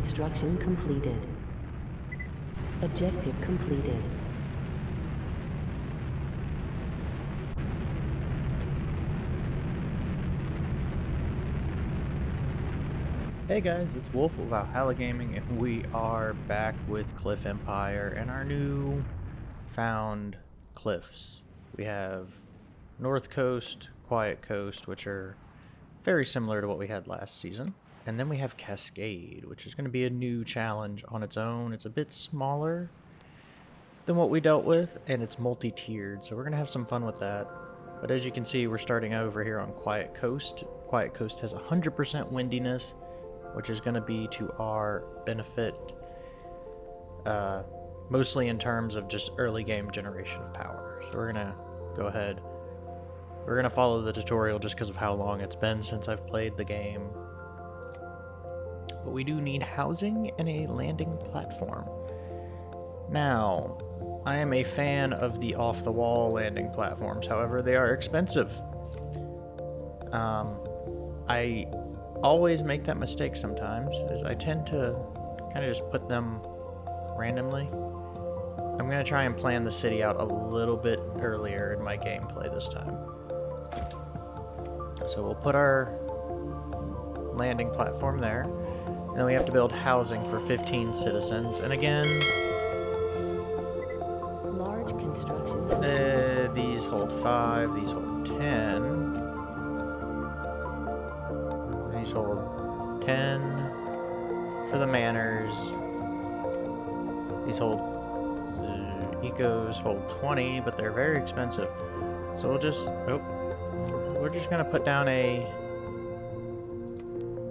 Construction completed. Objective completed. Hey guys, it's Wolf of Valhalla Gaming, and we are back with Cliff Empire and our new found cliffs. We have North Coast, Quiet Coast, which are very similar to what we had last season. And then we have Cascade, which is going to be a new challenge on its own. It's a bit smaller than what we dealt with, and it's multi-tiered, so we're going to have some fun with that. But as you can see, we're starting over here on Quiet Coast. Quiet Coast has 100% windiness, which is going to be to our benefit, uh, mostly in terms of just early game generation of power. So we're going to go ahead. We're going to follow the tutorial just because of how long it's been since I've played the game. But we do need housing and a landing platform. Now, I am a fan of the off-the-wall landing platforms, however, they are expensive. Um, I always make that mistake sometimes, is I tend to kind of just put them randomly. I'm going to try and plan the city out a little bit earlier in my gameplay this time. So we'll put our landing platform there. And then we have to build housing for 15 citizens. And again, Large construction. uh, these hold 5, these hold 10. These hold 10 for the manors. These hold uh, ecos hold 20, but they're very expensive. So we'll just oh, we're just gonna put down a.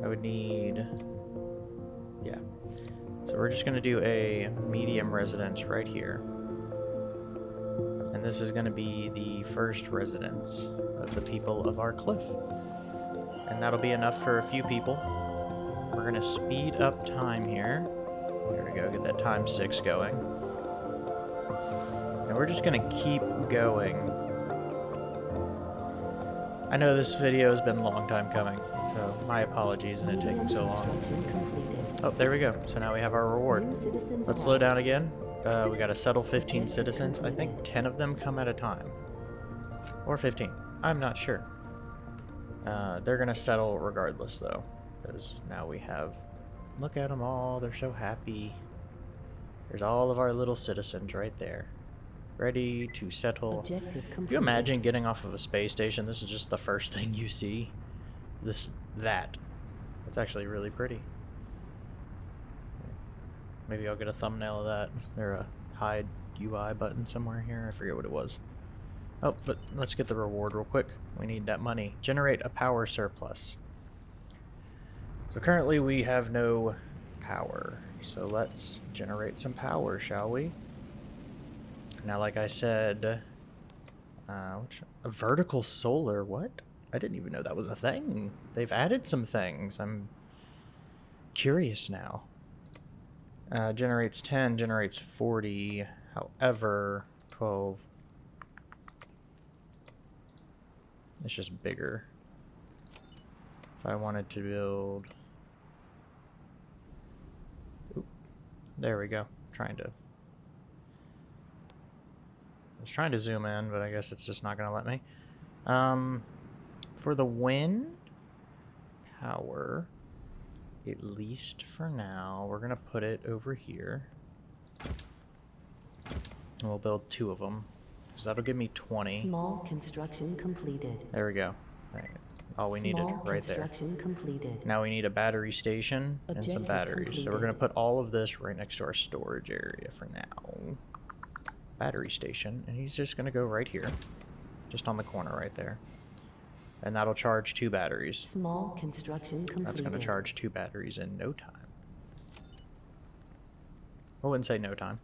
I would need. We're just gonna do a medium residence right here. And this is gonna be the first residence of the people of our cliff. And that'll be enough for a few people. We're gonna speed up time here. There we go, get that time six going. And we're just gonna keep going. I know this video has been a long time coming, so my apologies in it taking so long. Oh, there we go. So now we have our reward. Let's slow down again. Uh, we gotta settle 15 citizens. I think 10 of them come at a time. Or 15. I'm not sure. Uh, they're gonna settle regardless, though. Because now we have... Look at them all. They're so happy. There's all of our little citizens right there. Ready to settle. Objective completed. Can you imagine getting off of a space station? This is just the first thing you see. This, that. It's actually really pretty. Maybe I'll get a thumbnail of that. There a hide UI button somewhere here. I forget what it was. Oh, but let's get the reward real quick. We need that money. Generate a power surplus. So currently we have no power. So let's generate some power, shall we? Now, like I said, uh, which, a vertical solar, what? I didn't even know that was a thing. They've added some things. I'm curious now. Uh, generates 10, generates 40. However, 12. It's just bigger. If I wanted to build... Oop. There we go. Trying to... I was trying to zoom in, but I guess it's just not going to let me. Um, for the wind power, at least for now, we're going to put it over here. And we'll build two of them, because that'll give me 20. Small construction completed. There we go. Right. All we needed Small right there. construction completed. Now we need a battery station and some Objective batteries. So we're going to put all of this right next to our storage area for now. Battery station. And he's just going to go right here. Just on the corner right there. And that'll charge two batteries. Small construction completed. That's going to charge two batteries in no time. I wouldn't say no time.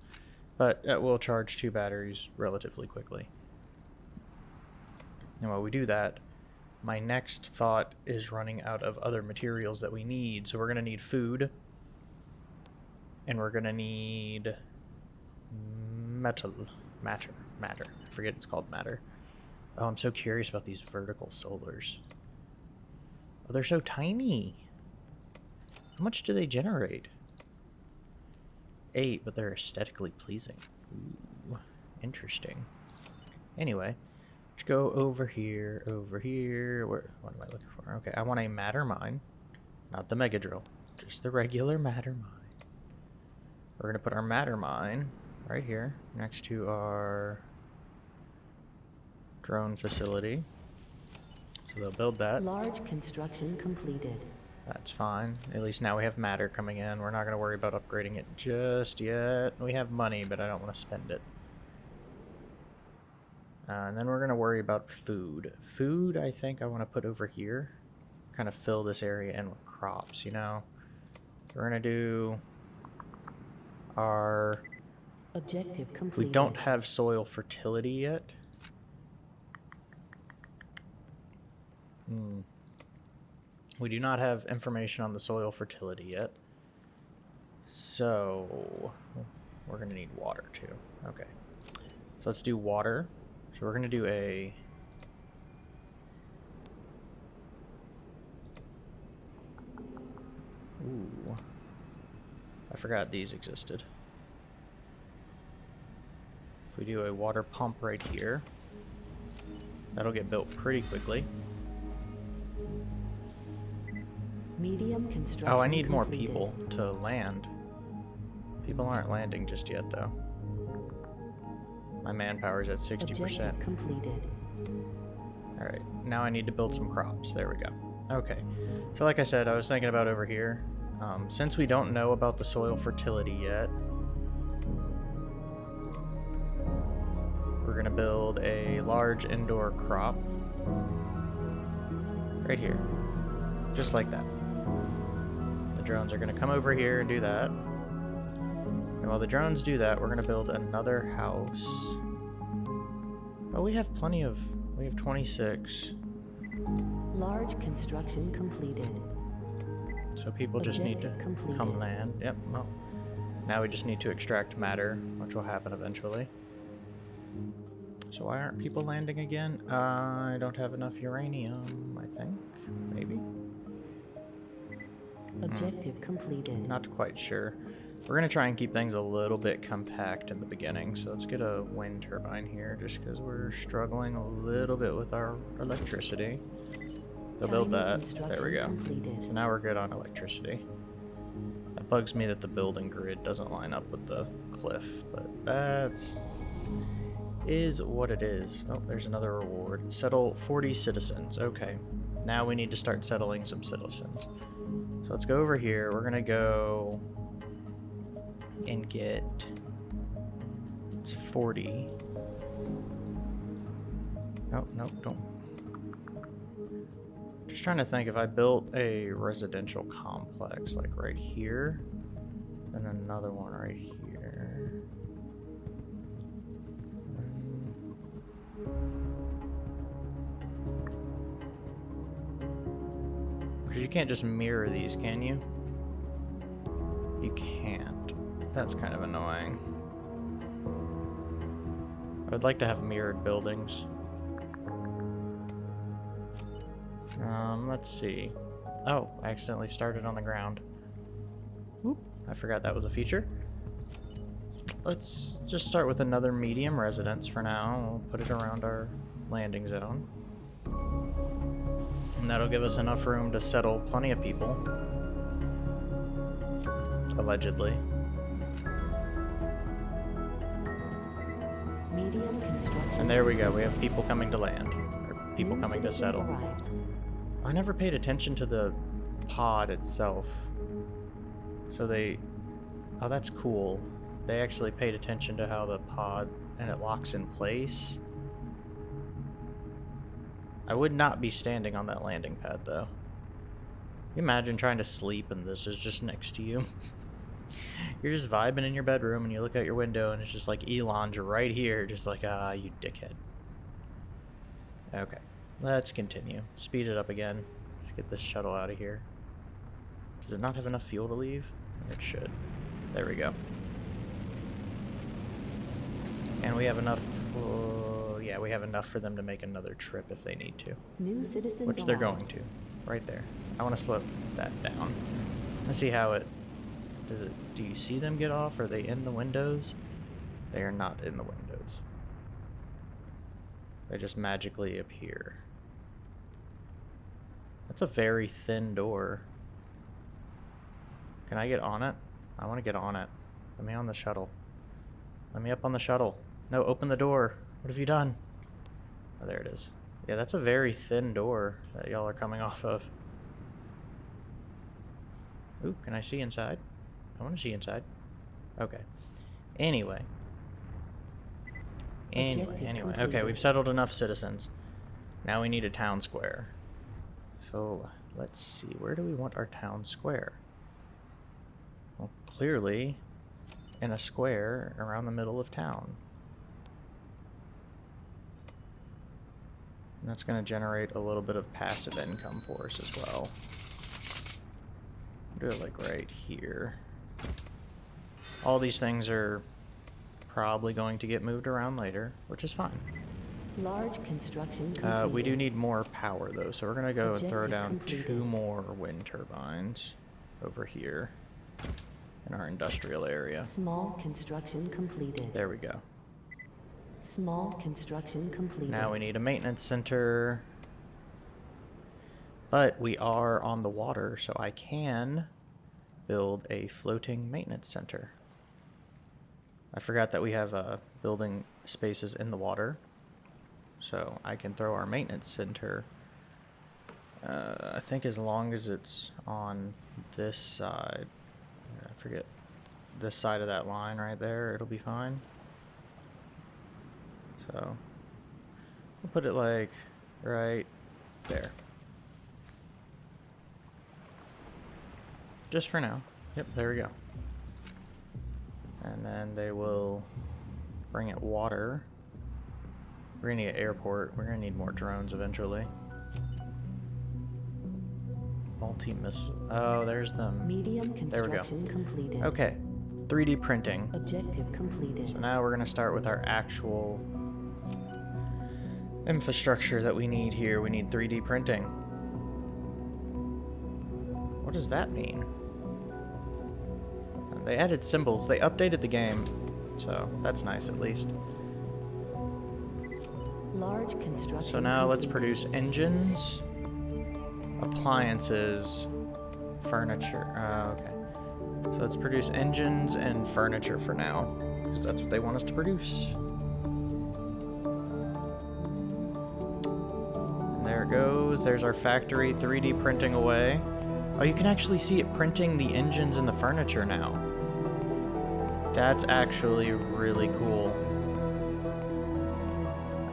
But it will charge two batteries relatively quickly. And while we do that, my next thought is running out of other materials that we need. So we're going to need food. And we're going to need metal. Matter. Matter. I forget it's called matter. Oh, I'm so curious about these vertical solars. Oh, they're so tiny. How much do they generate? eight, but they're aesthetically pleasing. Ooh, interesting. Anyway, let's go over here, over here. Where? What am I looking for? Okay, I want a matter mine, not the mega drill, just the regular matter mine. We're gonna put our matter mine right here next to our drone facility. So they'll build that. Large construction completed. That's fine. At least now we have matter coming in. We're not going to worry about upgrading it just yet. We have money, but I don't want to spend it. Uh, and then we're going to worry about food. Food, I think I want to put over here. Kind of fill this area in with crops, you know? We're going to do our... Objective We don't have soil fertility yet. Hmm. We do not have information on the soil fertility yet. So, we're going to need water too. Okay. So let's do water. So we're going to do a... Ooh. I forgot these existed. If we do a water pump right here, that'll get built pretty quickly. Medium construction Oh, I need more completed. people to land. People aren't landing just yet, though. My manpower's at 60%. Objective completed. Alright, now I need to build some crops. There we go. Okay. So like I said, I was thinking about over here. Um, since we don't know about the soil fertility yet, we're going to build a large indoor crop right here. Just like that. The drones are going to come over here and do that. And while the drones do that, we're going to build another house. Oh, we have plenty of... We have 26. Large construction completed. So people just need to completed. come land. Yep, well. Now we just need to extract matter, which will happen eventually. So why aren't people landing again? Uh, I don't have enough uranium, I think. Maybe. Objective completed. Not quite sure. We're going to try and keep things a little bit compact in the beginning. So let's get a wind turbine here just because we're struggling a little bit with our electricity. They'll build that. There we go. completed. So now we're good on electricity. That bugs me that the building grid doesn't line up with the cliff, but that's is what it is. Oh, there's another reward. Settle 40 citizens. Okay. Now we need to start settling some citizens. So let's go over here. We're gonna go and get it's 40. No, no, don't. Just trying to think if I built a residential complex like right here, then another one right here. Because you can't just mirror these, can you? You can't. That's kind of annoying. I'd like to have mirrored buildings. Um, let's see. Oh, I accidentally started on the ground. Whoop, I forgot that was a feature. Let's just start with another medium residence for now. We'll put it around our landing zone. And that'll give us enough room to settle plenty of people. Allegedly. Medium construction. And there we go, we have people coming to land. Or people coming to settle. arrived. I never paid attention to the pod itself. So they... Oh, that's cool. They actually paid attention to how the pod and it locks in place. I would not be standing on that landing pad, though. You imagine trying to sleep and this is just next to you. You're just vibing in your bedroom and you look out your window and it's just like Elon's right here, just like, ah, you dickhead. Okay, let's continue. Speed it up again. Let's get this shuttle out of here. Does it not have enough fuel to leave? It should. There we go. And we have enough. Yeah, we have enough for them to make another trip if they need to. New citizens Which they're arrived. going to. Right there. I want to slow that down. Let's see how it Does it? Do you see them get off? Are they in the windows? They are not in the windows. They just magically appear. That's a very thin door. Can I get on it? I want to get on it. Let me on the shuttle. Let me up on the shuttle. No, open the door. What have you done? Oh, there it is. Yeah, that's a very thin door that y'all are coming off of. Ooh, can I see inside? I want to see inside. Okay. Anyway. Anyway, anyway. Okay, we've settled enough citizens. Now we need a town square. So, let's see. Where do we want our town square? Well, clearly, in a square around the middle of town. And that's going to generate a little bit of passive income for us as well. Do it like right here. All these things are probably going to get moved around later, which is fine. Large construction completed. Uh, we do need more power though, so we're gonna go and throw down completed. two more wind turbines over here in our industrial area. Small construction completed. There we go. Small construction completed. Now we need a maintenance center. But we are on the water, so I can build a floating maintenance center. I forgot that we have uh, building spaces in the water. So I can throw our maintenance center. Uh, I think as long as it's on this side. I forget. This side of that line right there, it'll be fine. So we'll put it like right there. Just for now. Yep, there we go. And then they will bring it water. We're gonna need an airport. We're gonna need more drones eventually. Multi missile. Oh, there's them. Medium There we go. construction completed. Okay. 3D printing. Objective completed. So now we're going to start with our actual infrastructure that we need here. We need 3D printing. What does that mean? They added symbols. They updated the game. So that's nice at least. Large construction So now let's produce engines, appliances, furniture. Uh, okay. So let's produce engines and furniture for now, because that's what they want us to produce. It goes. There's our factory 3D printing away. Oh, you can actually see it printing the engines and the furniture now. That's actually really cool.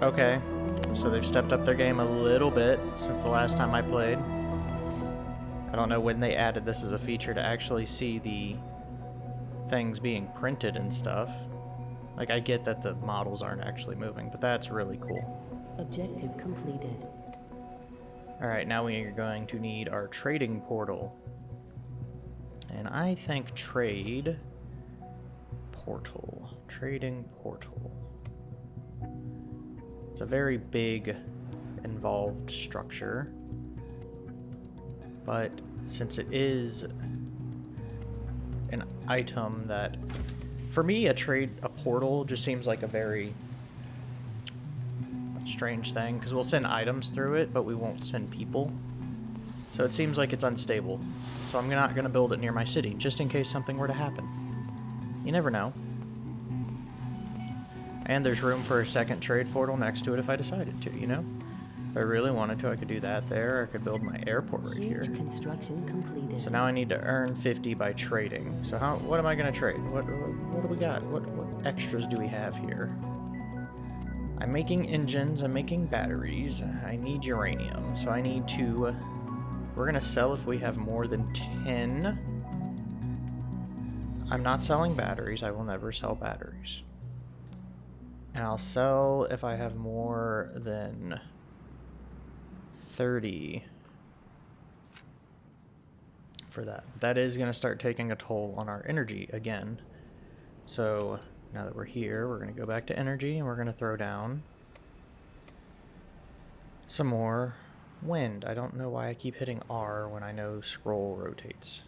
Okay, so they've stepped up their game a little bit since the last time I played. I don't know when they added this as a feature to actually see the things being printed and stuff. Like, I get that the models aren't actually moving, but that's really cool. Objective completed. Alright, now we are going to need our trading portal. And I think trade portal. Trading portal. It's a very big, involved structure. But since it is an item that, for me, a trade, a portal just seems like a very strange thing because we'll send items through it, but we won't send people. So it seems like it's unstable. So I'm not going to build it near my city, just in case something were to happen. You never know. And there's room for a second trade portal next to it if I decided to, you know? If I really wanted to, I could do that there. I could build my airport right here. Huge construction completed. So now I need to earn 50 by trading. So how? What am I going to trade? What, what what do we got? What what extras do we have here? I'm making engines. I'm making batteries. I need uranium. So I need to. We're gonna sell if we have more than 10. I'm not selling batteries. I will never sell batteries. And I'll sell if I have more than 30 for that. That is going to start taking a toll on our energy again. So now that we're here, we're going to go back to energy and we're going to throw down some more wind. I don't know why I keep hitting R when I know scroll rotates.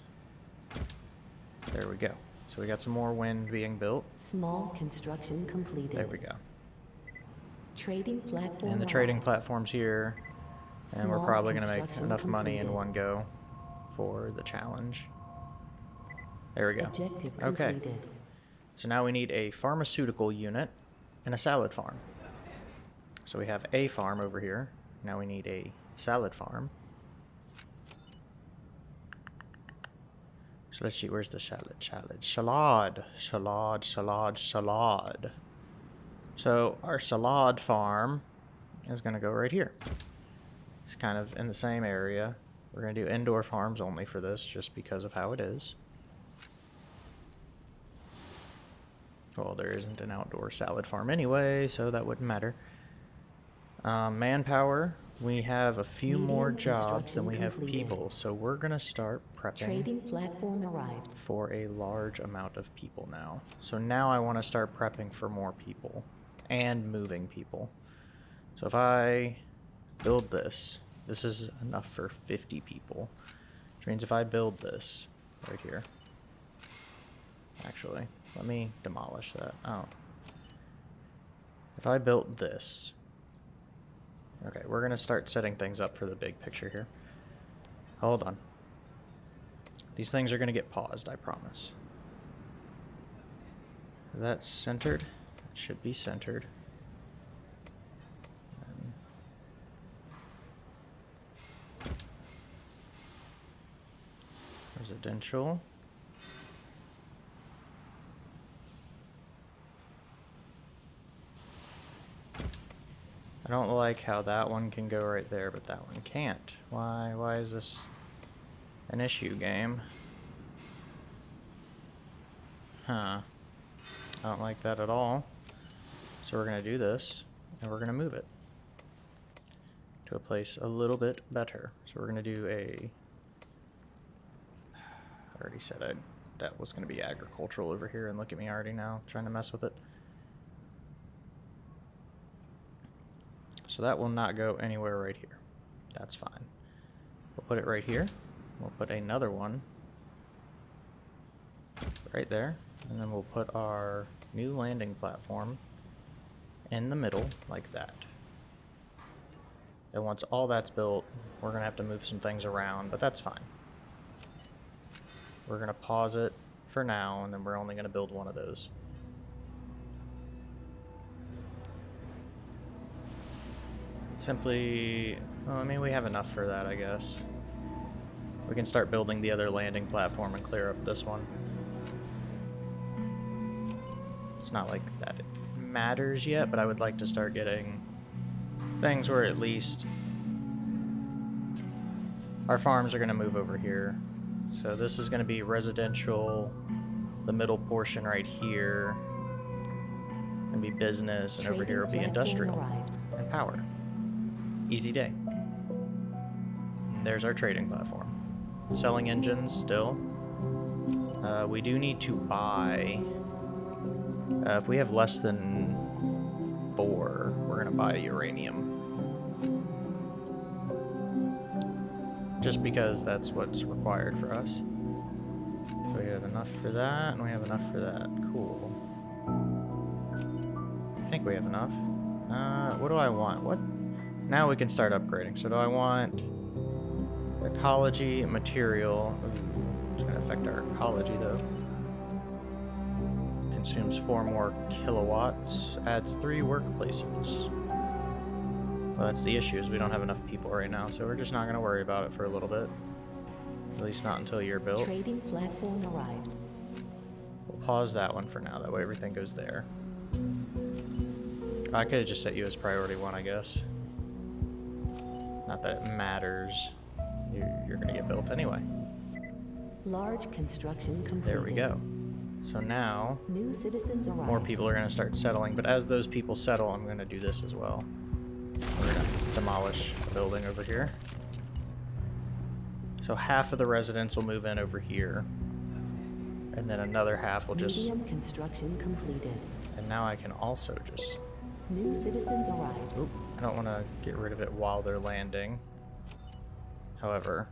There we go. So we got some more wind being built. Small construction completed. There we go. Trading platform And the trading platform's here. And we're probably going to make enough money in one go for the challenge. There we go. Objective Okay. completed. So now we need a pharmaceutical unit and a salad farm. So we have a farm over here. Now we need a salad farm. So let's see, where's the salad? Salad. Salad. Salad, salad, salad. So our salad farm is going to go right here. It's kind of in the same area. We're going to do indoor farms only for this just because of how it is. Well, there isn't an outdoor salad farm anyway, so that wouldn't matter. Um, manpower, we have a few more jobs than we have people, so we're gonna start prepping Trading platform arrived. for a large amount of people now. So now I want to start prepping for more people and moving people. So if I build this, this is enough for 50 people. Which means if I build this right here, actually, let me demolish that. Oh. If I built this, okay, we're going to start setting things up for the big picture here. Hold on. These things are going to get paused, I promise. Is that centered? It should be centered. Residential. Don't like how that one can go right there, but that one can't. Why? Why is this an issue game? Huh. I don't like that at all. So we're going to do this, and we're going to move it to a place a little bit better. So we're going to do a... I already said I, that was going to be agricultural over here, and look at me already now, trying to mess with it. So that will not go anywhere right here. That's fine. We'll put it right here. We'll put another one right there. And then we'll put our new landing platform in the middle like that. And once all that's built, we're going to have to move some things around, but that's fine. We're going to pause it for now, and then we're only going to build one of those. Simply, well, I mean, we have enough for that, I guess. We can start building the other landing platform and clear up this one. It's not like that it matters yet, but I would like to start getting things where at least our farms are going to move over here. So this is going to be residential, the middle portion right here, and be business, and over here will be industrial arrived. and power. Easy day. There's our trading platform. Selling engines still. Uh, we do need to buy. Uh, if we have less than four, we're gonna buy uranium. Just because that's what's required for us. So we have enough for that, and we have enough for that. Cool. I think we have enough. Uh, what do I want? What? Now we can start upgrading. So do I want ecology material? It's gonna affect our ecology though. Consumes four more kilowatts. Adds three workplaces. Well, that's the issue is we don't have enough people right now, so we're just not gonna worry about it for a little bit. At least not until you're built. Trading platform arrived. We'll pause that one for now. That way everything goes there. I could have just set you as priority one, I guess. Not that it matters. You're, you're going to get built anyway. Large construction completed. There we go. So now, New citizens arrived. more people are going to start settling. But as those people settle, I'm going to do this as well. We're going to demolish a building over here. So half of the residents will move in over here. And then another half will just... Medium construction completed. And now I can also just New citizens arrived. Oop, don't want to get rid of it while they're landing. However...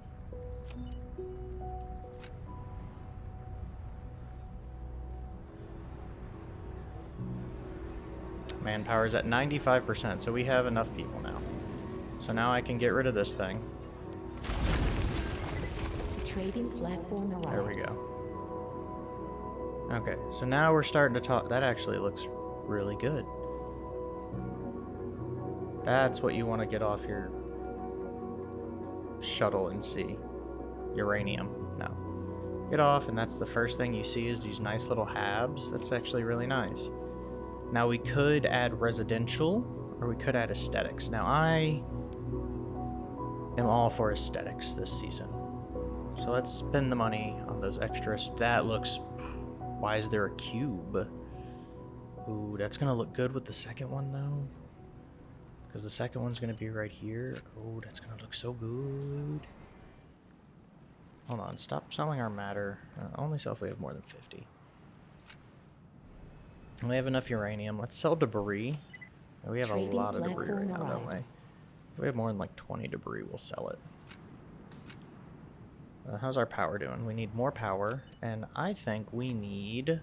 Manpower is at 95%, so we have enough people now. So now I can get rid of this thing. Trading platform arrived. There we go. Okay, so now we're starting to talk. That actually looks really good. That's what you want to get off your shuttle and see. Uranium. No. Get off, and that's the first thing you see is these nice little habs. That's actually really nice. Now we could add residential, or we could add aesthetics. Now I am all for aesthetics this season. So let's spend the money on those extras. That looks... Why is there a cube? Ooh, that's going to look good with the second one, though. Because the second one's going to be right here. Oh, that's going to look so good. Hold on, stop selling our matter. Uh, only sell if we have more than 50. We have enough uranium. Let's sell debris. We have Trading a lot of debris right now, don't we? If we have more than like 20 debris, we'll sell it. Uh, how's our power doing? We need more power, and I think we need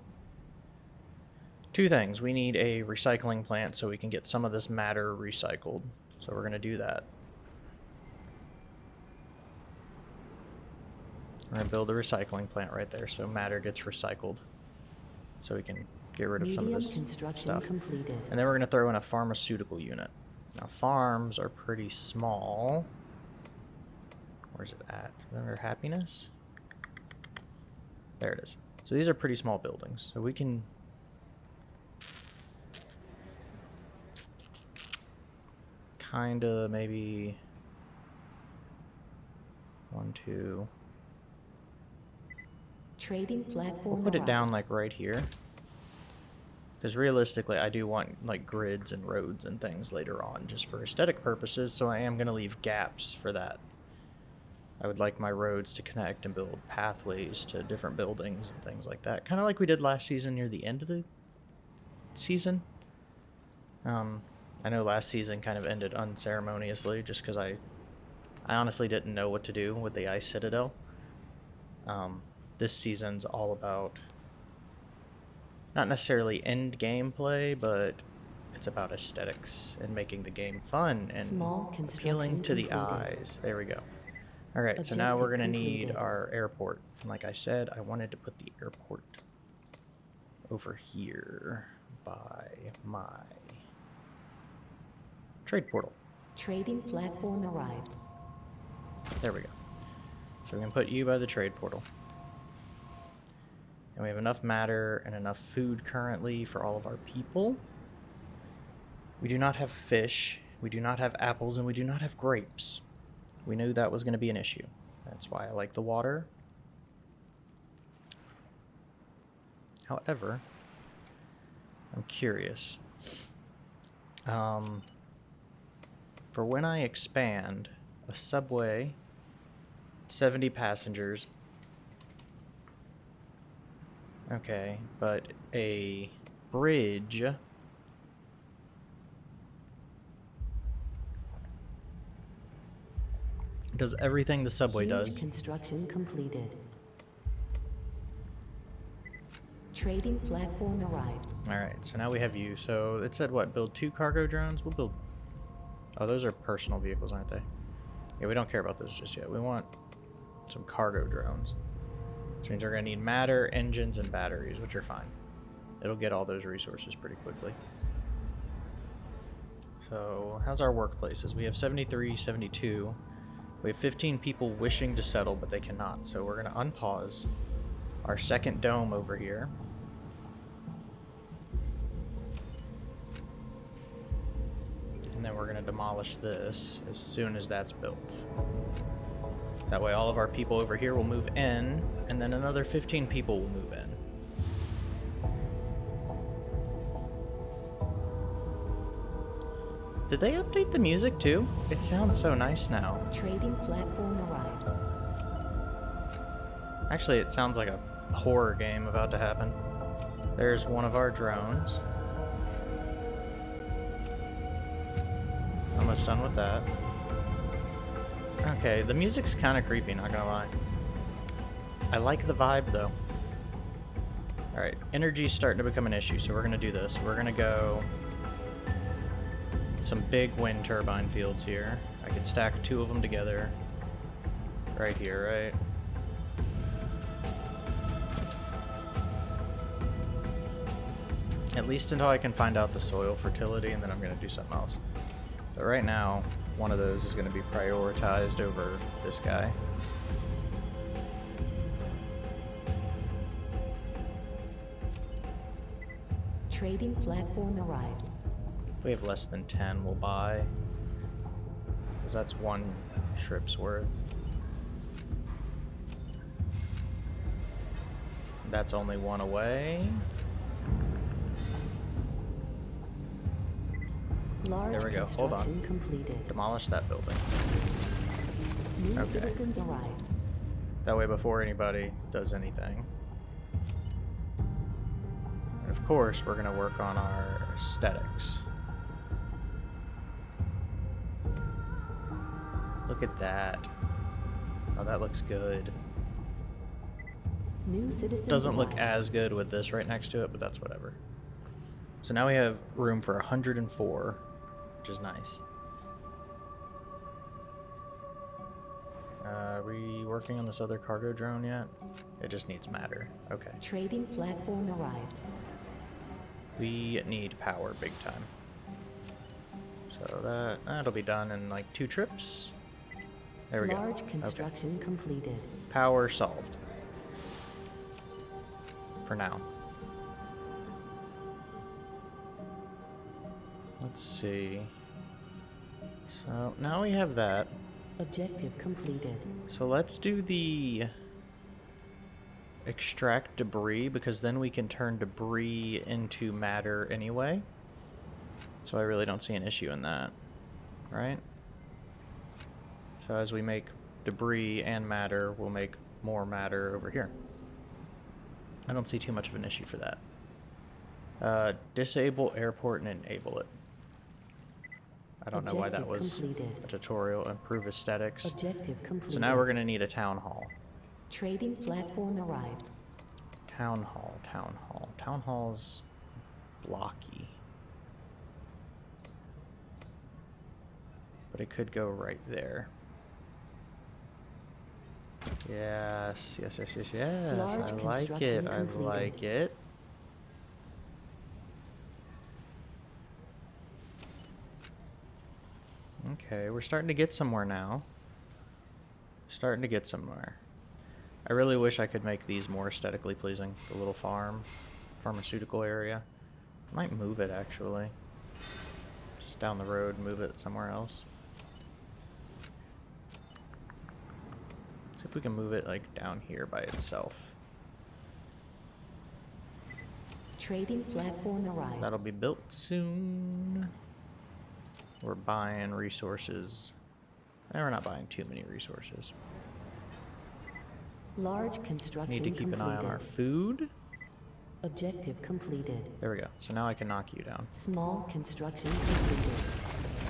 two things. We need a recycling plant so we can get some of this matter recycled. So we're going to do that. We're going to build a recycling plant right there so matter gets recycled. So we can get rid of some of this construction stuff. completed. And then we're going to throw in a pharmaceutical unit. Now, farms are pretty small. Where's it at? Under happiness? There it is. So these are pretty small buildings. So we can... Kind of maybe... One, two... Trading platform We'll put it down like right here. Because realistically, I do want like grids and roads and things later on just for aesthetic purposes, so I am going to leave gaps for that. I would like my roads to connect and build pathways to different buildings and things like that. Kind of like we did last season near the end of the season. Um, I know last season kind of ended unceremoniously just because I, I honestly didn't know what to do with the Ice Citadel. Um, this season's all about not necessarily end gameplay, but it's about aesthetics and making the game fun and Small appealing to the completed. eyes. There we go. All right, so now we're gonna need our airport. And like I said, I wanted to put the airport over here by my trade portal. Trading platform arrived. There we go. So we can put you by the trade portal. And we have enough matter and enough food currently for all of our people. We do not have fish, we do not have apples, and we do not have grapes. We knew that was going to be an issue. That's why I like the water. However, I'm curious. Um, for when I expand a subway, 70 passengers. Okay, but a bridge. Does everything the subway Huge does. construction completed. Trading platform arrived. Alright, so now we have you. So it said what? Build two cargo drones? We'll build. Oh, those are personal vehicles, aren't they? Yeah, we don't care about those just yet. We want some cargo drones. Which means we're going to need matter, engines, and batteries, which are fine. It'll get all those resources pretty quickly. So, how's our workplaces? We have 73, 72. We have 15 people wishing to settle, but they cannot. So we're going to unpause our second dome over here. And then we're going to demolish this as soon as that's built. That way all of our people over here will move in, and then another 15 people will move in. Did they update the music too? It sounds so nice now. Trading platform arrived. Actually, it sounds like a horror game about to happen. There's one of our drones. Almost done with that. Okay, the music's kind of creepy, not gonna lie. I like the vibe though. Alright, energy's starting to become an issue, so we're gonna do this. We're gonna go some big wind turbine fields here. I could stack two of them together right here, right? At least until I can find out the soil fertility, and then I'm going to do something else. But right now, one of those is going to be prioritized over this guy. Trading platform arrived. If we have less than 10, we'll buy. Because that's one trip's worth. That's only one away. Large There we go. Hold on. completed. Demolish that building. New Okay. citizens arrived. That way before anybody does anything. And of course, we're going to work on our aesthetics. Look at that. Oh, that looks good. New citizens Doesn't look arrived. as good with this right next to it, but that's whatever. So now we have room for 104, which is nice. Uh, are we working on this other cargo drone yet? It just needs matter. Okay. Trading platform arrived. We need power big time. So that that'll be done in like two trips. There we Large go. Okay. construction completed. Power solved. For now. Let's see. So now we have that. Objective completed. So let's do the extract debris because then we can turn debris into matter anyway. So I really don't see an issue in that. Right? So as we make debris and matter, we'll make more matter over here. I don't see too much of an issue for that. Uh, disable airport and enable it. I don't know why that was completed. a tutorial. Improve aesthetics. Objective completed. So now we're going to need a town hall. Trading platform arrived. Town hall, town hall. Town hall's blocky. But it could go right there. Yes, yes, yes, yes, yes. Large I like it. construction I like it. Okay, we're starting to get somewhere now. Starting to get somewhere. I really wish I could make these more aesthetically pleasing. The little farm, pharmaceutical area. I might move it actually. Just down the road, move it somewhere else. See if we can move it like down here by itself. Trading platform arrived. That'll be built soon. We're buying resources. And we're not buying too many resources. Large construction Need to keep completed. an eye on our food. Objective completed. There we go. So now I can knock you down. Small construction completed.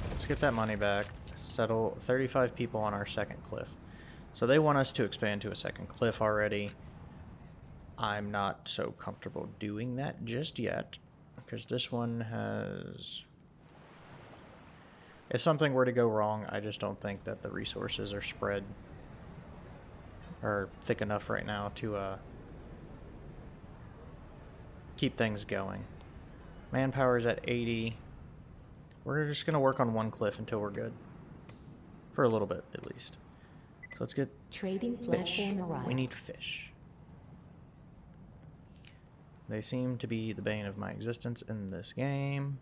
Let's get that money back. Settle 35 people on our second cliff. So they want us to expand to a second cliff already. I'm not so comfortable doing that just yet. Because this one has... If something were to go wrong, I just don't think that the resources are spread or thick enough right now to uh, keep things going. Manpower is at 80. We're just going to work on one cliff until we're good. For a little bit, at least. So let's get Trading fish. We need fish. They seem to be the bane of my existence in this game.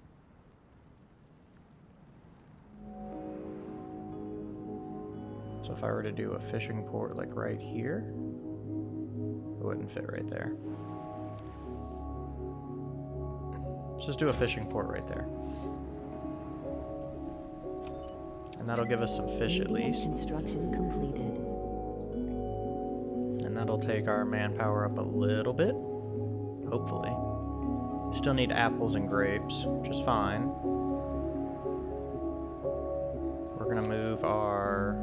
So if I were to do a fishing port like right here, it wouldn't fit right there. Let's just do a fishing port right there. And that'll give us some fish at least. Construction completed. And that'll take our manpower up a little bit. Hopefully. Still need apples and grapes, which is fine. Move our...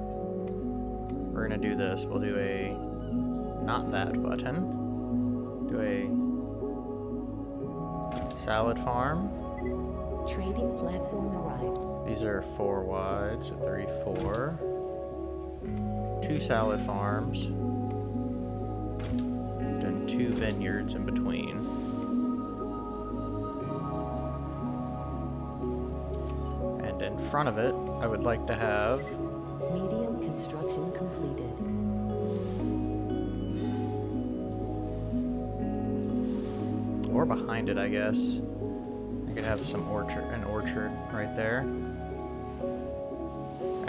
We're gonna do this. We'll do a... Not that button. Do a... Salad farm. Trading platform arrived. These are four wide, so three, four. Two salad farms. Then two vineyards in between. Front of it, I would like to have Medium construction completed. or behind it, I guess. I could have some orchard, an orchard right there.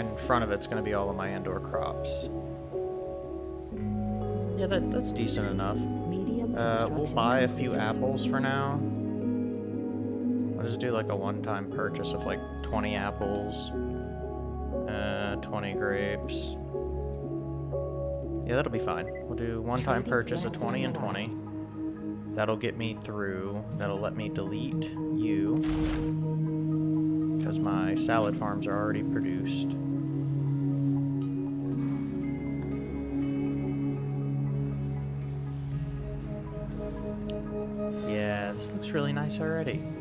And in front of it's going to be all of my indoor crops. Yeah, that, that's decent enough. Medium Uh, we'll buy a few apples for now. I'll just do like a one-time purchase of like 20 apples, uh, 20 grapes. Yeah, that'll be fine. We'll do one-time purchase of 20 and 20. That'll get me through. That'll let me delete you. Because my salad farms are already produced. Yeah, this looks really nice already.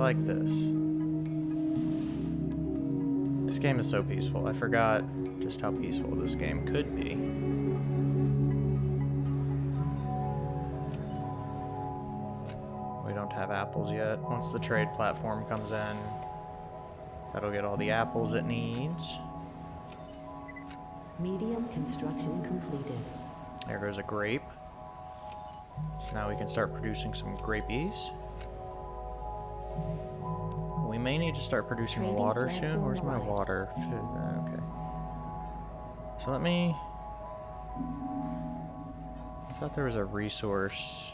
Like this. This game is so peaceful. I forgot just how peaceful this game could be. We don't have apples yet. Once the trade platform comes in, that'll get all the apples it needs. Medium construction completed. There goes a grape. So now we can start producing some grapies. We may need to start producing Trading water soon. Where's my water? Uh, Okay. So let me. I thought there was a resource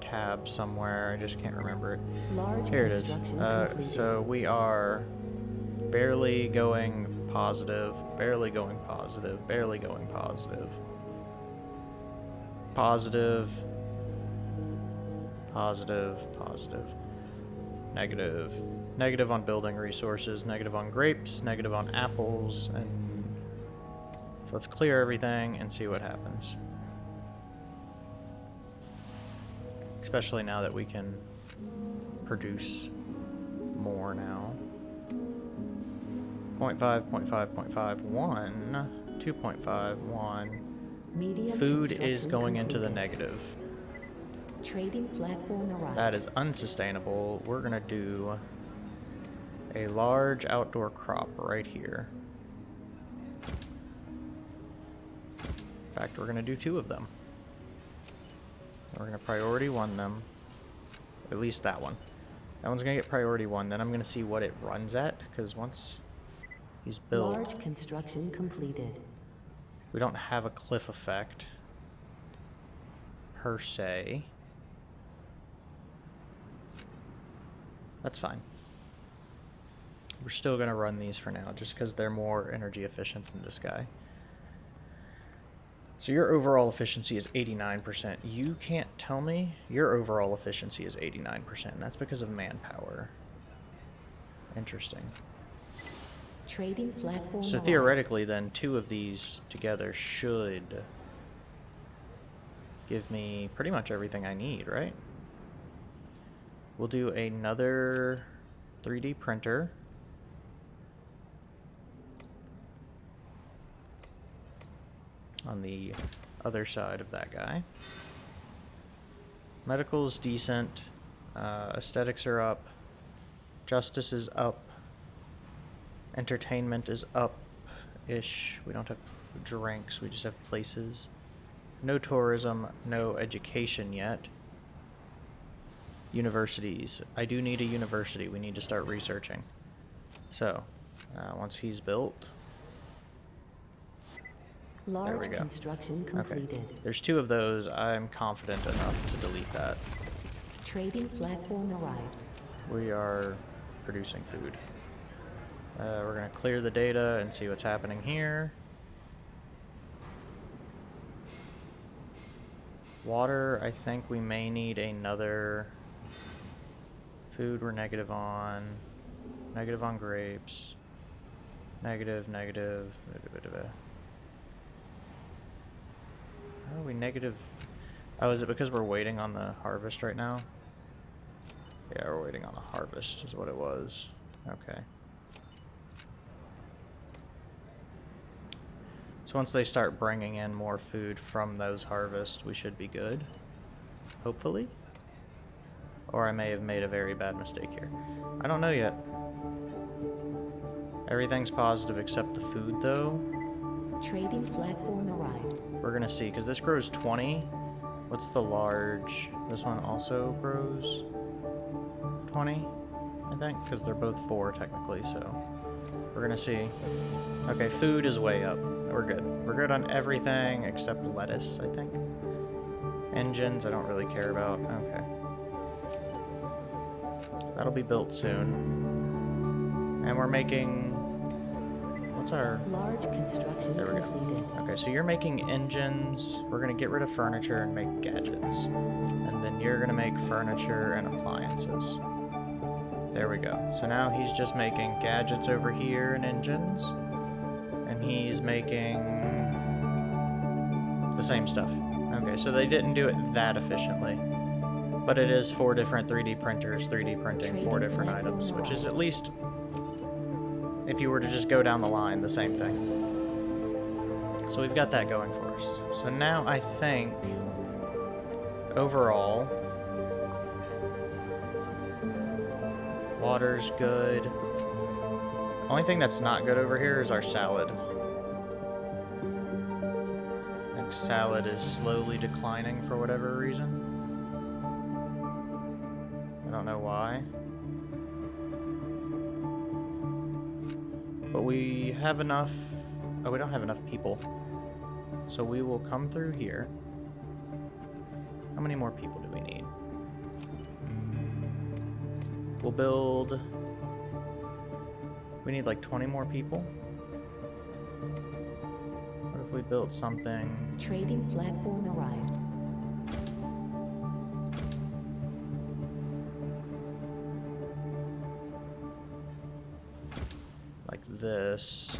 tab somewhere. I just can't remember it. Large Here it is. Uh, so we are barely going positive, barely going positive, barely going positive. Positive. positive. Positive, positive, positive. Negative. Negative on building resources, negative on grapes, negative on apples, and so let's clear everything and see what happens. Especially now that we can produce more now. 0.5, 0.5, 0.5, 1, 2.5, 1. Medium Food is going into the negative. Trading platform arrived. That is unsustainable. We're going to do a large outdoor crop right here. In fact, we're going to do two of them. We're to priority one them. At least that one. That one's going to get priority one. Then I'm going to see what it runs at. Because once he's built, Large construction completed. we don't have a cliff effect. Per se. That's fine. We're still going to run these for now, just because they're more energy efficient than this guy. So your overall efficiency is 89%. You can't tell me your overall efficiency is 89%. That's because of manpower. Interesting. Trading platform So theoretically, then, two of these together should give me pretty much everything I need, right? We'll do another 3D printer. On the other side of that guy. Medical's decent. Uh, aesthetics are up. Justice is up. Entertainment is up ish. We don't have drinks, we just have places. No tourism, no education yet. Universities. I do need a university. We need to start researching. So, uh, once he's built, Large go. construction okay. There's two of those. I'm confident enough to delete that. Trading platform arrived. We are producing food. Uh, we're going to clear the data and see what's happening here. Water, I think we may need another. Food, we're negative on. Negative on grapes. Negative, negative. How are we negative? Oh, is it because we're waiting on the harvest right now? Yeah, we're waiting on the harvest, is what it was. Okay. So once they start bringing in more food from those harvests, we should be good. Hopefully. Or I may have made a very bad mistake here. I don't know yet. Everything's positive except the food, though. Trading platform arrived. We're gonna see, because this grows 20. What's the large? This one also grows 20, I think, because they're both 4 technically, so we're gonna see. Okay, food is way up. We're good. We're good on everything except lettuce, I think. Engines, I don't really care about. Okay. That'll be built soon. And we're making... What's our... Large construction There we go. completed. Okay, so you're making engines. We're gonna get rid of furniture and make gadgets. And then you're gonna make furniture and appliances. There we go. So now he's just making gadgets over here and engines. And he's making the same stuff. Okay, so they didn't do it that efficiently. But it is four different 3D printers, 3D printing four different items, which is at least, if you were to just go down the line, the same thing. So we've got that going for us. So now I think overall water's good. Only thing that's not good over here is our salad. I think salad is slowly declining for whatever reason. Why. But we have enough. Oh, we don't have enough people. So we will come through here. How many more people do we need? Hmm. We'll build. We need like 20 more people. What if we built something? Trading platform arrived. This.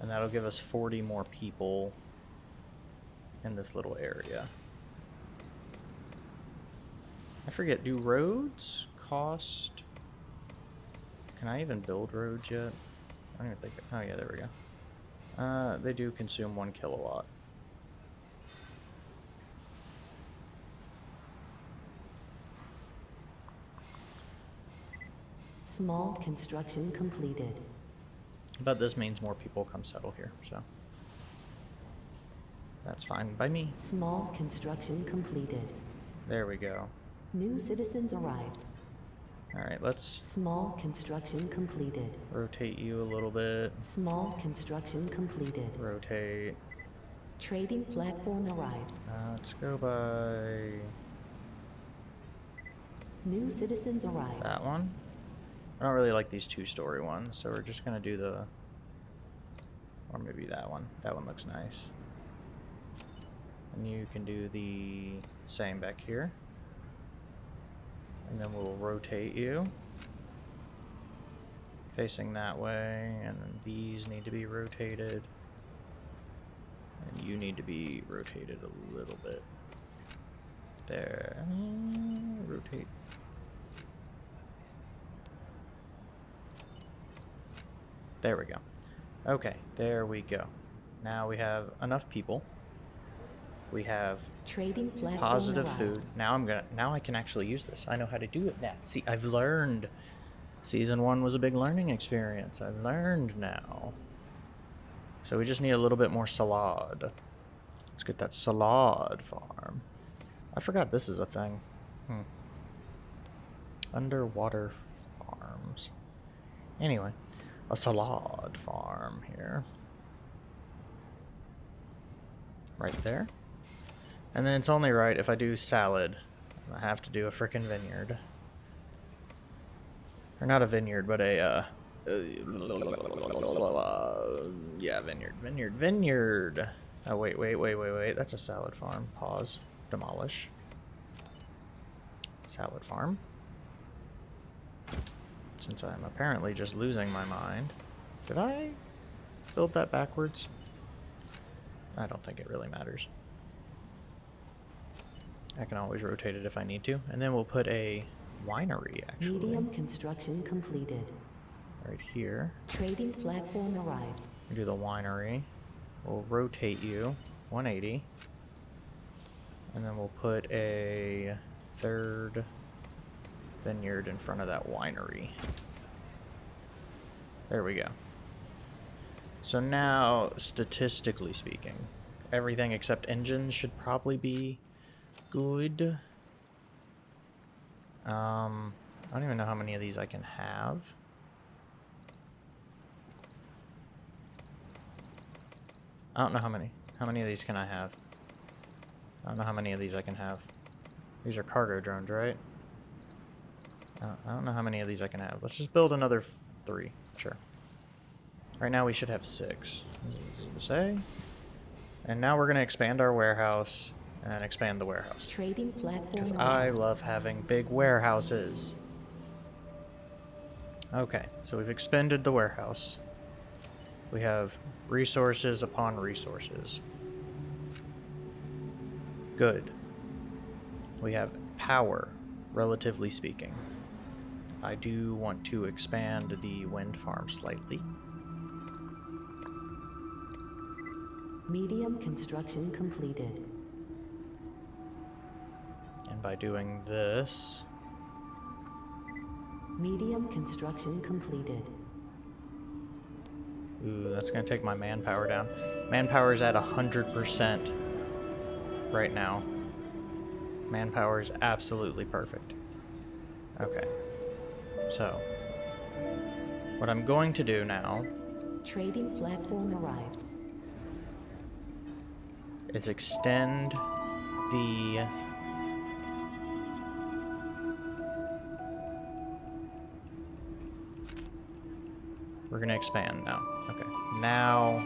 And that'll give us 40 more people in this little area. I forget, do roads cost... Can I even build roads yet? I don't even think... Oh yeah, there we go. Uh, they do consume one kilowatt. Small construction completed. But this means more people come settle here, so... That's fine by me. Small construction completed. There we go. New citizens arrived. Alright, let's Small construction completed. rotate you a little bit. Small construction completed. Rotate. Trading platform arrived. Uh, let's go by New citizens arrived. that one. I don't really like these two-story ones, so we're just gonna do the, or maybe that one. That one looks nice. And you can do the same back here. And then we'll rotate you. Facing that way, and then these need to be rotated. And you need to be rotated a little bit. There. Rotate. There we go. Okay, there we go. Now we have enough people. We have Trading positive food. Now I'm gonna. Now I can actually use this. I know how to do it now. See, I've learned. Season one was a big learning experience. I've learned now. So we just need a little bit more salad. Let's get that salad farm. I forgot this is a thing. Hmm. Underwater farms. Anyway, a salad farm here. Right there. And then it's only right if I do salad, I have to do a frickin' vineyard. Or not a vineyard, but a, uh, uh, yeah, vineyard, vineyard, vineyard. Oh, wait, wait, wait, wait, wait. That's a salad farm. Pause. Demolish. Salad farm. Since I'm apparently just losing my mind. Did I build that backwards? I don't think it really matters. I can always rotate it if I need to. And then we'll put a winery, actually. Medium construction completed. Right here. Trading platform arrived. We do the winery. We'll rotate you 180. And then we'll put a third vineyard in front of that winery. There we go. So now, statistically speaking, everything except engines should probably be good. Um, I don't even know how many of these I can have. I don't know how many. How many of these can I have? I don't know how many of these I can have. These are cargo drones, right? I don't, I don't know how many of these I can have. Let's just build another three. Sure. Right now we should have six. Say. And now we're going to expand our warehouse and expand the warehouse. Trading platform Because. I love having big warehouses. Okay, so we've expended the warehouse. We have resources upon resources. Good. We have power, relatively speaking. I do want to expand the wind farm slightly. Medium construction completed. And by doing this, Medium construction completed. Ooh, that's gonna take my manpower down. Manpower is at 100% right now. Manpower is absolutely perfect. Okay. So, what I'm going to do now Trading platform arrived. is extend the We're gonna expand now. Okay. Now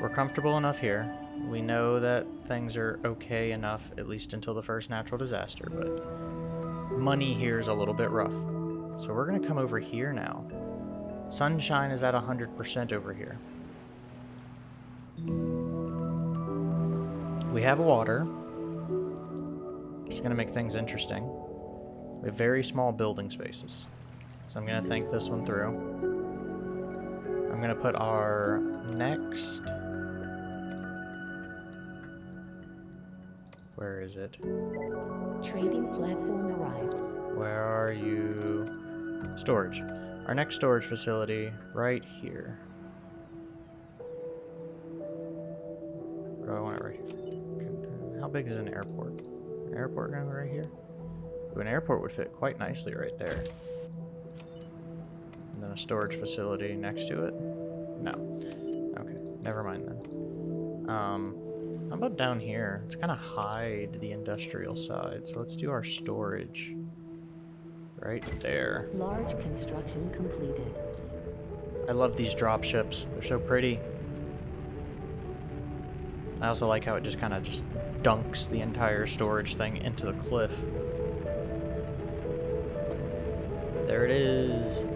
we're comfortable enough here. We know that things are okay enough, at least until the first natural disaster, but money here is a little bit rough. So we're gonna come over here now. Sunshine is at 100% over here. We have water. Just gonna make things interesting. We have very small building spaces. So I'm gonna think this one through. I'm gonna put our next. Where is it? Trading platform arrived. Where are you? Storage. Our next storage facility right here. Do I want it right here? How big is an airport? An airport going right here? Ooh, an airport would fit quite nicely right there. And then a storage facility next to it? No. Okay, never mind then. Um, how about down here? Let's kind of hide the industrial side. So let's do our storage right there. Large construction completed. I love these drop ships. They're so pretty. I also like how it just kind of just dunks the entire storage thing into the cliff. There it is.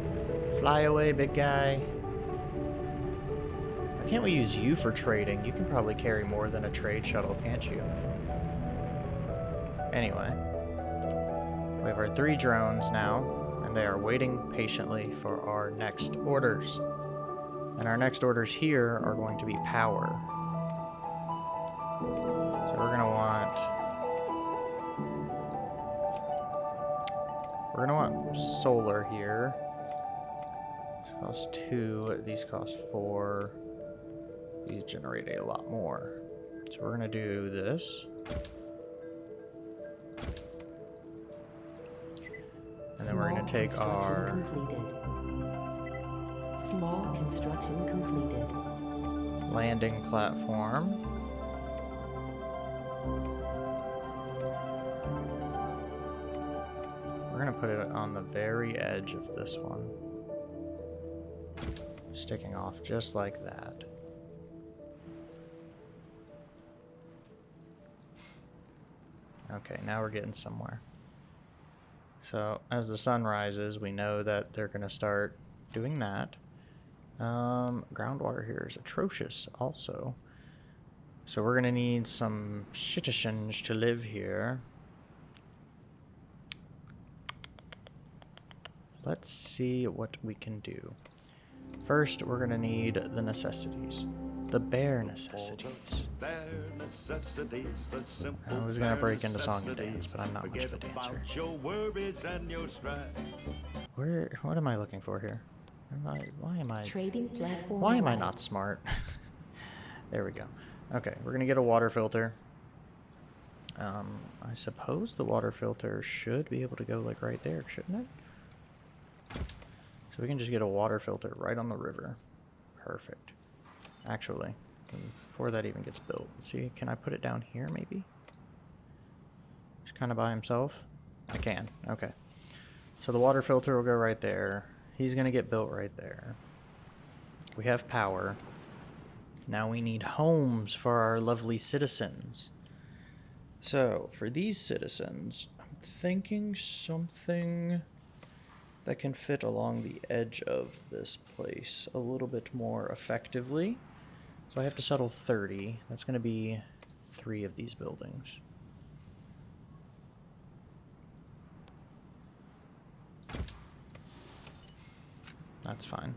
Fly away, big guy. Can't we use you for trading? You can probably carry more than a trade shuttle, can't you? Anyway. We have our three drones now, and they are waiting patiently for our next orders. And our next orders here are going to be power. So we're gonna want we're gonna want solar here. This costs two, these cost four. These generate a lot more. So we're gonna do this. And then we're gonna take construction our completed. Small construction completed. landing platform. We're gonna put it on the very edge of this one. Sticking off just like that. Okay, now we're getting somewhere. So, as the sun rises, we know that they're gonna start doing that. Um, groundwater here is atrocious also. So we're gonna need some citizens to live here. let's see what we can do. First, we're gonna need the necessities. The bare necessities. I was gonna break into song and dance, but I'm not much of a dancer. about your worries and your strife. Where, what am I looking for here? Am I, why am I, Trading platform why am I not smart? there we go. Okay, we're gonna get a water filter. Um, I suppose the water filter should be able to go like right there, shouldn't it? So we can just get a water filter right on the river. Perfect. Actually, before that even gets built, see, can I put it down here maybe? Just kind of by himself? I can, okay. So the water filter will go right there. He's gonna get built right there. We have power. Now we need homes for our lovely citizens. So, for these citizens, I'm thinking something that can fit along the edge of this place a little bit more effectively. So I have to settle 30. That's going to be three of these buildings. That's fine.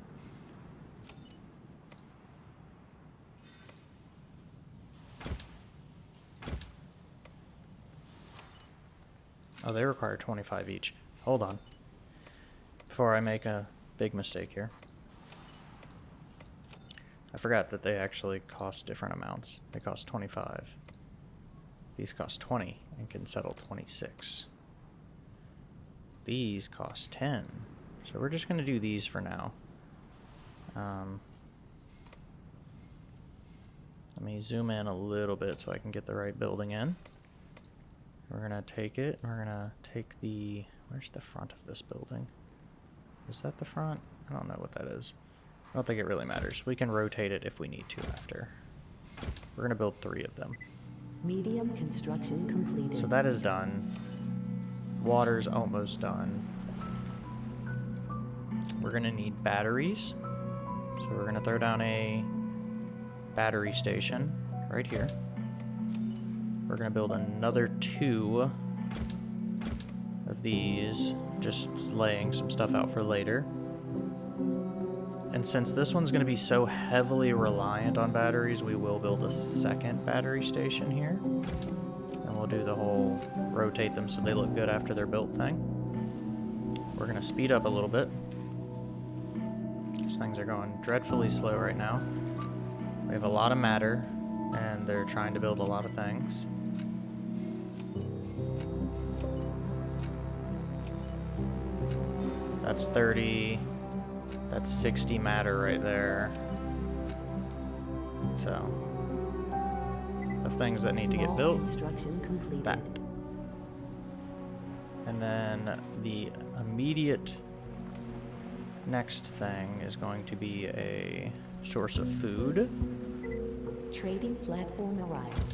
Oh, they require 25 each. Hold on. Before I make a big mistake here. I forgot that they actually cost different amounts. They cost 25. These cost 20 and can settle 26. These cost 10. So we're just going to do these for now. Um, let me zoom in a little bit so I can get the right building in. We're gonna take it. We're gonna take the. Where's the front of this building? Is that the front? I don't know what that is. I don't think it really matters. We can rotate it if we need to after. We're gonna build three of them. Medium construction completed. So that is done. Water's almost done. We're gonna need batteries. So we're gonna throw down a battery station right here. We're gonna build another two of these, just laying some stuff out for later. And since this one's gonna be so heavily reliant on batteries, we will build a second battery station here. And we'll do the whole rotate them so they look good after they're built thing. We're gonna speed up a little bit. These things are going dreadfully slow right now. We have a lot of matter, and they're trying to build a lot of things. That's 30. That's 60 matter right there. So, of things that need to get built, Construction completed. that. And then the immediate next thing is going to be a source of food Trading platform arrived.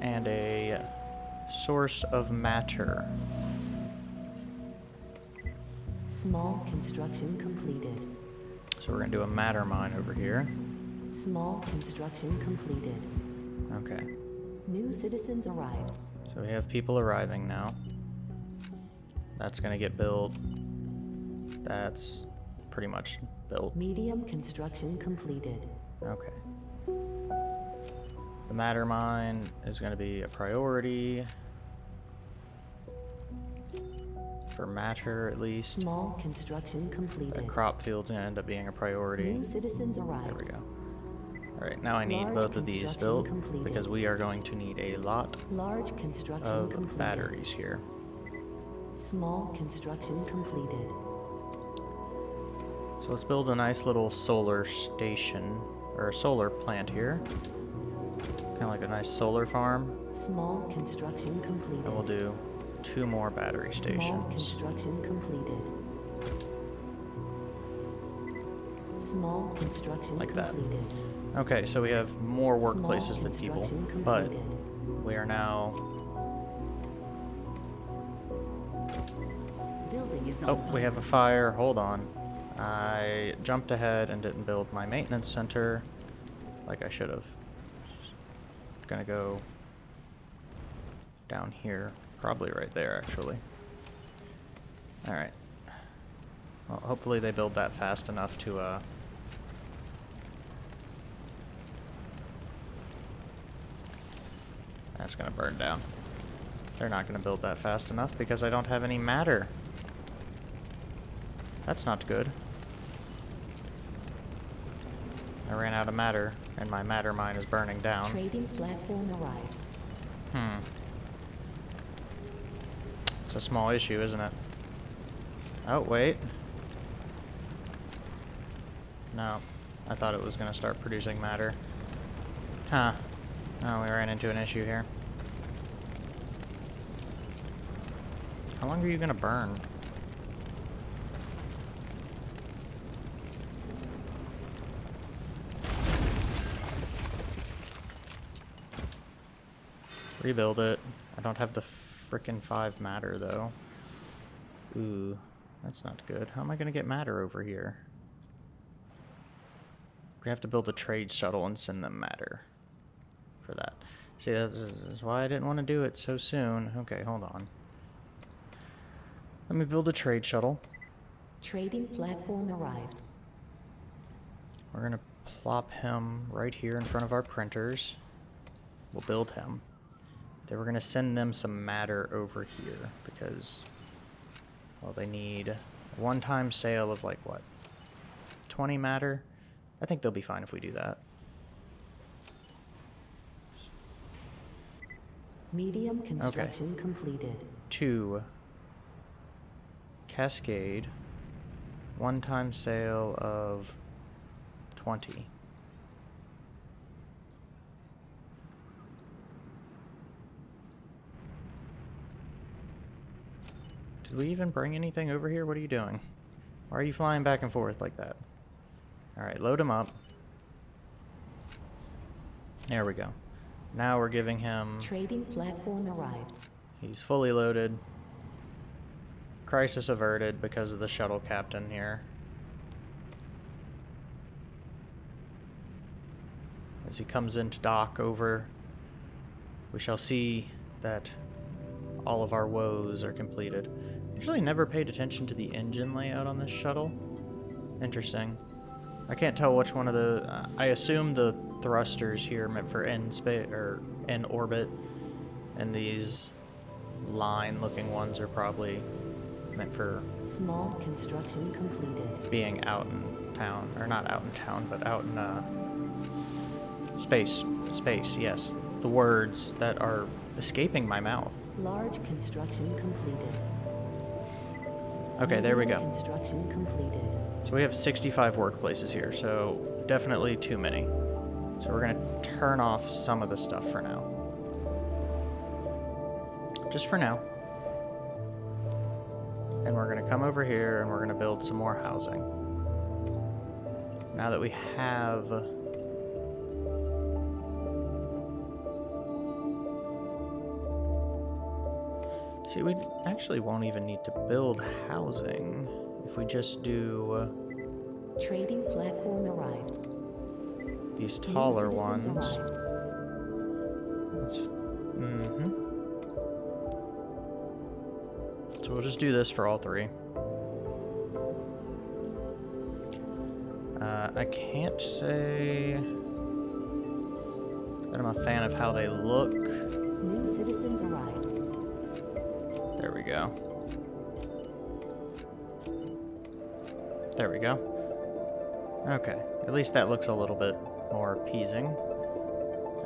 and a source of matter. Small construction completed. So we're going to do a matter mine over here. Small construction completed. Okay. New citizens arrived. So we have people arriving now. That's going to get built. That's pretty much built. Medium construction completed. Okay. The matter mine is going to be a priority. For matter, at least. Small construction completed. The crop field's going to end up being a priority. New citizens arrived. There we go. Alright, now I need Large both of these built completed. because we are going to need a lot Large construction of completed. batteries here. Small construction completed. So let's build a nice little solar station, or a solar plant here. Kind of like a nice solar farm. Small construction completed. And we'll do two more battery Small stations. construction completed. Small construction Like that. completed. Okay, so we have more workplaces than people, construction but we are now. Building is Oh, we have a fire. Hold on. I jumped ahead and didn't build my maintenance center like I should have. Gonna go down here. Probably right there, actually. Alright. Well, hopefully they build that fast enough to, uh... That's gonna burn down. They're not gonna build that fast enough because I don't have any matter. That's not good. I ran out of matter, and my matter mine is burning down. Trading platform arrived. Hmm. It's a small issue, isn't it? Oh, wait. No. I thought it was going to start producing matter. Huh. Oh, we ran into an issue here. How long are you going to burn? Rebuild it. I don't have the frickin' five matter, though. Ooh, that's not good. How am I gonna get matter over here? We have to build a trade shuttle and send them matter for that. See, that's, that's why I didn't want to do it so soon. Okay, hold on. Let me build a trade shuttle. Trading platform arrived. We're gonna plop him right here in front of our printers. We'll build him. Then we're gonna send them some matter over here because, well, they need a one-time sale of like what, 20 matter. I think they'll be fine if we do that. Medium construction completed. Two. Cascade. One-time sale of 20. Did we even bring anything over here? What are you doing? Why are you flying back and forth like that? Alright, load him up. There we go. Now we're giving him... Trading platform arrived. He's fully loaded. Crisis averted because of the shuttle captain here. As he comes into dock over, we shall see that all of our woes are completed. Usually never paid attention to the engine layout on this shuttle. Interesting. I can't tell which one of the... Uh, I assume the thrusters here meant for in space or in orbit, and these line-looking ones are probably meant for Small construction completed. being out in town, or not out in town, but out in uh, space. Space, yes. The words that are escaping my mouth. Large construction completed. Okay, there we go. Construction completed. So we have 65 workplaces here, so definitely too many. So we're going to turn off some of the stuff for now. Just for now. And we're going to come over here and we're going to build some more housing. Now that we have... See, we actually won't even need to build housing if we just do Trading platform arrived. these taller ones. Mm-hmm. So we'll just do this for all three. Uh, I can't say that I'm a fan of how they look. New citizens arrived. There we go. There we go. Okay, at least that looks a little bit more appeasing.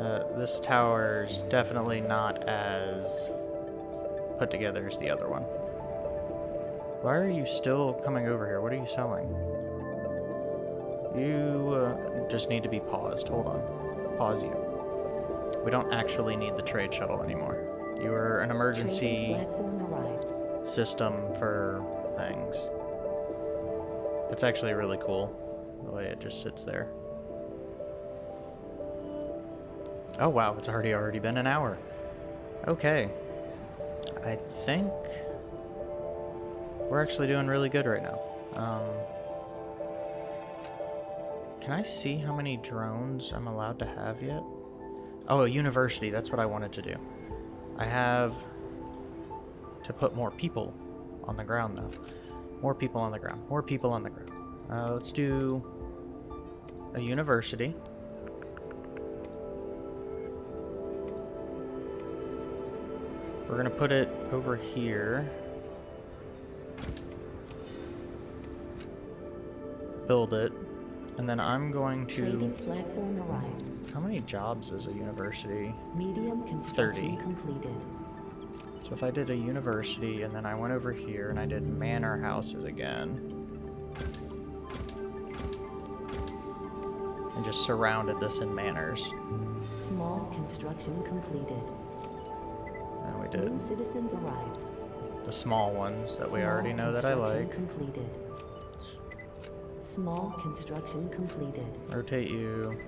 Uh, this tower's definitely not as put together as the other one. Why are you still coming over here? What are you selling? You uh, just need to be paused. Hold on. Pause you. We don't actually need the trade shuttle anymore. You are an emergency Trading platform arrived. System for things. That's actually really cool, the way it just sits there. Oh wow, it's already already been an hour. Okay. I think we're actually doing really good right now. Um, can I see how many drones I'm allowed to have yet? Oh, a university, that's what I wanted to do. I have to put more people on the ground though. More people on the ground. More people on the ground. Uh, let's do a university. We're gonna put it over here. Build it. And then I'm going Trading to... platform arrived. How many jobs is a university? Medium construction 30. completed. So if I did a university and then I went over here and I did manor houses again. And just surrounded this in manors. Small construction completed. And we did. New citizens arrived. the small ones that we already know that I like. Completed. Small construction completed. Rotate you.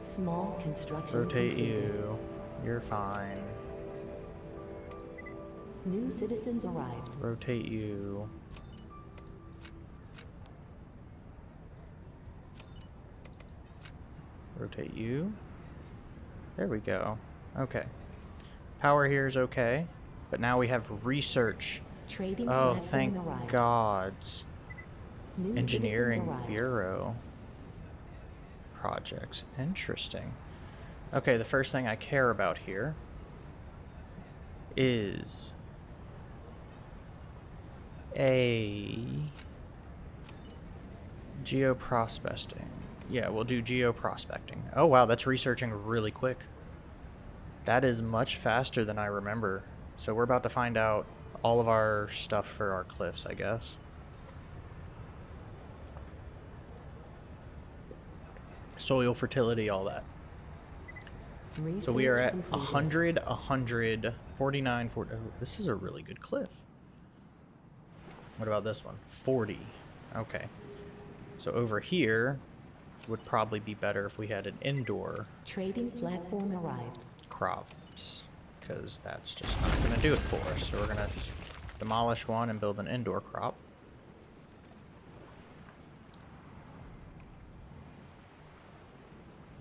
Small construction Rotate completed. you. You're fine. New citizens arrived. Rotate you. Rotate you. There we go. Okay. Power here is okay. But now we have research. Trading Oh, thank arrived. gods. New Engineering. Bureau. Projects. Interesting. Okay, the first thing I care about here is a geoprospecting. Yeah, we'll do geoprospecting. Oh wow, that's researching really quick. That is much faster than I remember. So we're about to find out all of our stuff for our cliffs, I guess. Soil fertility, all that. So we are at completed. 100, 100, 49, 40. Oh, this is a really good cliff. What about this one? 40. Okay. So over here would probably be better if we had an indoor Trading platform arrived. crops. Because that's just not going to do it for us. So we're going to demolish one and build an indoor crop.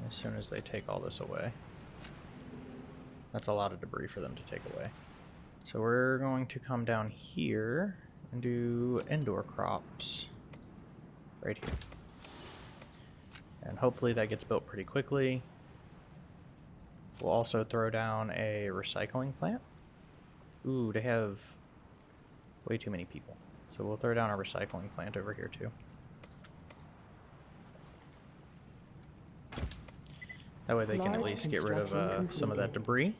As soon as they take all this away. That's a lot of debris for them to take away. So we're going to come down here and do indoor crops. Right here. And hopefully that gets built pretty quickly. We'll also throw down a recycling plant. Ooh, they have way too many people. So we'll throw down a recycling plant over here too. That way they can at least get rid of uh, some of that debris.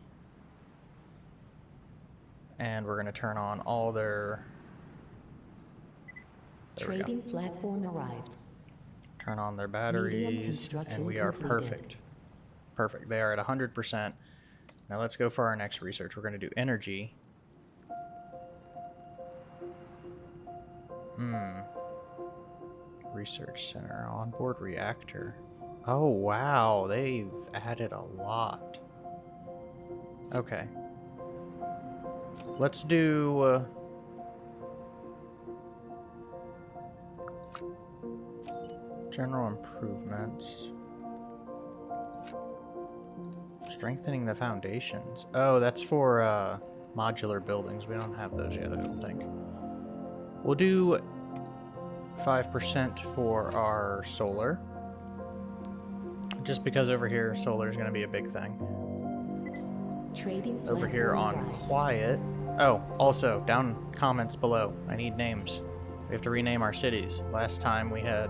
And we're going to turn on all their... There. Trading platform arrived. Turn on their batteries, and we are completed. perfect. Perfect. They are at 100%. Now let's go for our next research. We're going to do energy. Hmm. Research center, onboard reactor. Oh, wow. They've added a lot. Okay. Let's do... Uh, General improvements. Strengthening the foundations. Oh, that's for uh, modular buildings. We don't have those yet, I don't think. We'll do 5% for our solar. Just because over here, solar is going to be a big thing. Trading Over here on quiet. Oh, also, down comments below. I need names. We have to rename our cities. Last time we had,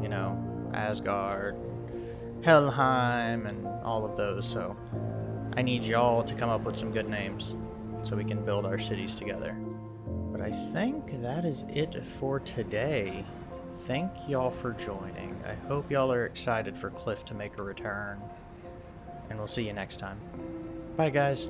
you know, Asgard, Helheim, and all of those, so I need y'all to come up with some good names so we can build our cities together. But I think that is it for today. Thank y'all for joining. I hope y'all are excited for Cliff to make a return. And we'll see you next time. Bye, guys.